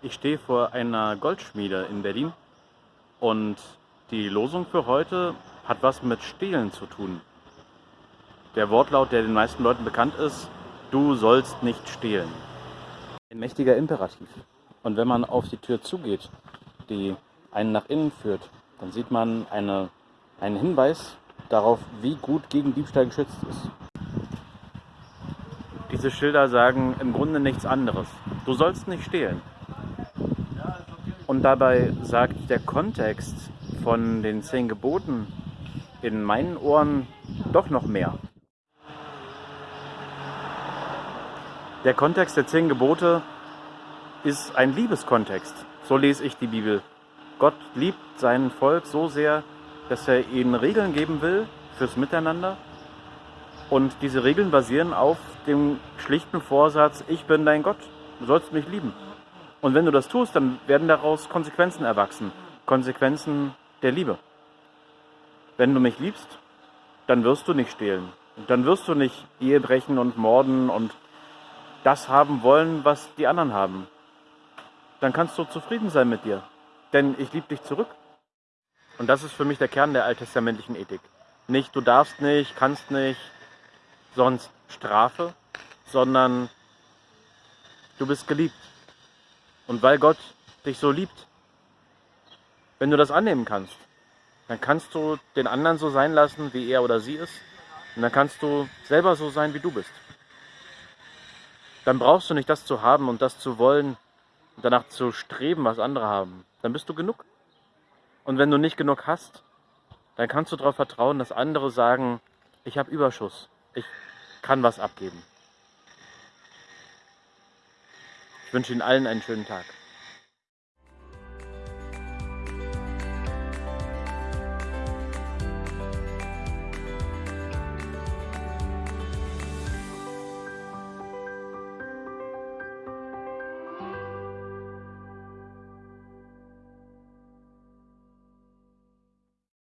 Ich stehe vor einer Goldschmiede in Berlin und die Losung für heute hat was mit Stehlen zu tun. Der Wortlaut, der den meisten Leuten bekannt ist, du sollst nicht stehlen. Ein mächtiger Imperativ. Und wenn man auf die Tür zugeht, die einen nach innen führt, dann sieht man eine, einen Hinweis darauf, wie gut gegen Diebstahl geschützt ist. Diese Schilder sagen im Grunde nichts anderes. Du sollst nicht stehlen. Und dabei sagt der Kontext von den zehn Geboten in meinen Ohren doch noch mehr. Der Kontext der zehn Gebote ist ein Liebeskontext. So lese ich die Bibel. Gott liebt sein Volk so sehr, dass er ihnen Regeln geben will fürs Miteinander. Und diese Regeln basieren auf dem schlichten Vorsatz, ich bin dein Gott, du sollst mich lieben. Und wenn du das tust, dann werden daraus Konsequenzen erwachsen. Konsequenzen der Liebe. Wenn du mich liebst, dann wirst du nicht stehlen. Und dann wirst du nicht Ehe brechen und morden und das haben wollen, was die anderen haben. Dann kannst du zufrieden sein mit dir. Denn ich liebe dich zurück. Und das ist für mich der Kern der alttestamentlichen Ethik. Nicht du darfst nicht, kannst nicht, sonst Strafe, sondern du bist geliebt. Und weil Gott dich so liebt, wenn du das annehmen kannst, dann kannst du den anderen so sein lassen, wie er oder sie ist. Und dann kannst du selber so sein, wie du bist. Dann brauchst du nicht das zu haben und das zu wollen und danach zu streben, was andere haben. Dann bist du genug. Und wenn du nicht genug hast, dann kannst du darauf vertrauen, dass andere sagen, ich habe Überschuss, ich kann was abgeben. Ich wünsche Ihnen allen einen schönen Tag.